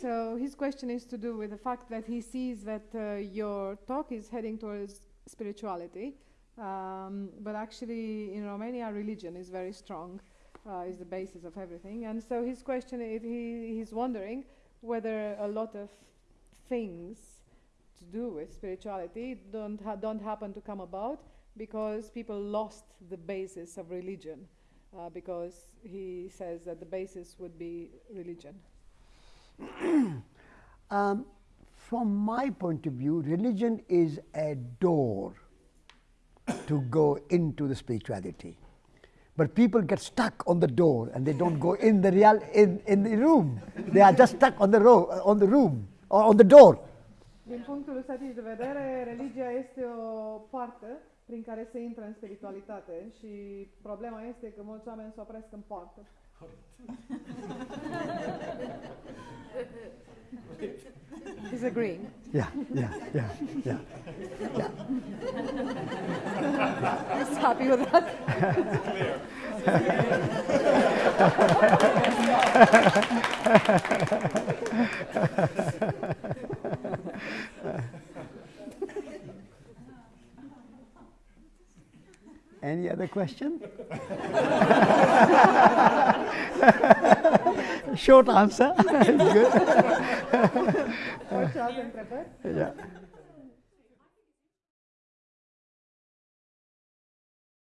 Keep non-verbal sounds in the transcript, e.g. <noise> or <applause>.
So his question is to do with the fact that he sees that uh, your talk is heading towards spirituality, um, but actually in Romania religion is very strong, uh, is the basis of everything. And so his question is he, he's wondering whether a lot of things to do with spirituality don't ha- don't happen to come about because people lost the basis of religion, uh, because he says that the basis would be religion. <clears throat> Um, from my point of view, religion is a door to go into the spirituality. But people get stuck on the door and they don't go in the real in, in the room. They are just stuck on the ro- on the room or on the door. Din punctul ăsta de vedere, religia este o poartă prin care se intră în spiritualitate și problema este că mulți oameni se opresc în poartă. <laughs> He's agreeing. Yeah, yeah, yeah, yeah. yeah. He's happy with that. Any other question? <laughs> Short answer. it's <laughs> Good. Orice alte întrebări? Yeah.